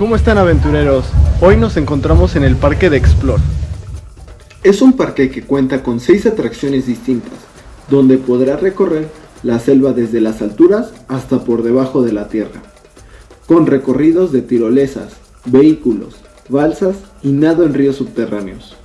¿Cómo están aventureros? Hoy nos encontramos en el parque de Explore. Es un parque que cuenta con seis atracciones distintas, donde podrás recorrer la selva desde las alturas hasta por debajo de la tierra, con recorridos de tirolesas, vehículos, balsas y nado en ríos subterráneos.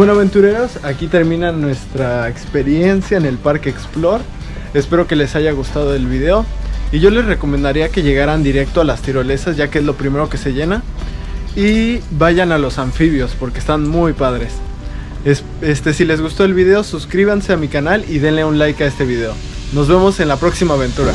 Bueno aventureros, aquí termina nuestra experiencia en el Parque Explore. Espero que les haya gustado el video. Y yo les recomendaría que llegaran directo a las tirolesas ya que es lo primero que se llena. Y vayan a los anfibios porque están muy padres. este, si les gustó el video suscríbanse a mi canal y denle un like a este video. Nos vemos en la próxima aventura.